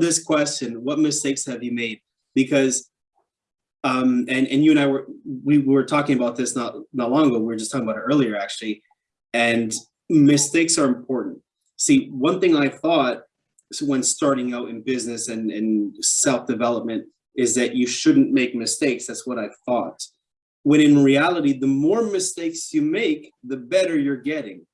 this question, what mistakes have you made? Because, um, and, and you and I were, we were talking about this not, not long ago, we were just talking about it earlier, actually. And mistakes are important. See, one thing I thought when starting out in business and, and self-development is that you shouldn't make mistakes. That's what I thought. When in reality, the more mistakes you make, the better you're getting.